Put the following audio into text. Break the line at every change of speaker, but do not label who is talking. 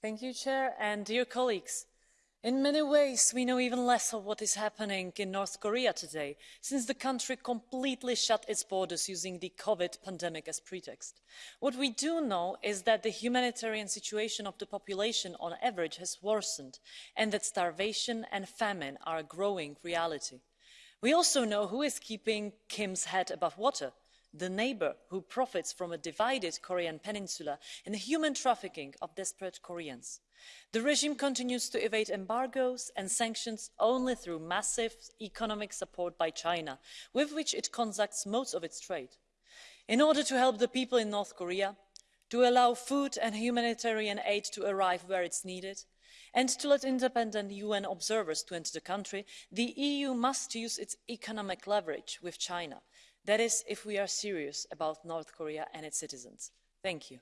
Thank you, Chair, and dear colleagues. In many ways, we know even less of what is happening in North Korea today, since the country completely shut its borders using the COVID pandemic as pretext. What we do know is that the humanitarian situation of the population on average has worsened, and that starvation and famine are a growing reality. We also know who is keeping Kim's head above water the neighbor who profits from a divided Korean peninsula and the human trafficking of desperate Koreans. The regime continues to evade embargoes and sanctions only through massive economic support by China, with which it conducts most of its trade. In order to help the people in North Korea, to allow food and humanitarian aid to arrive where it's needed, and to let independent UN observers to enter the country, the EU must use its economic leverage with China that is if we are serious about north korea and its citizens. thank you.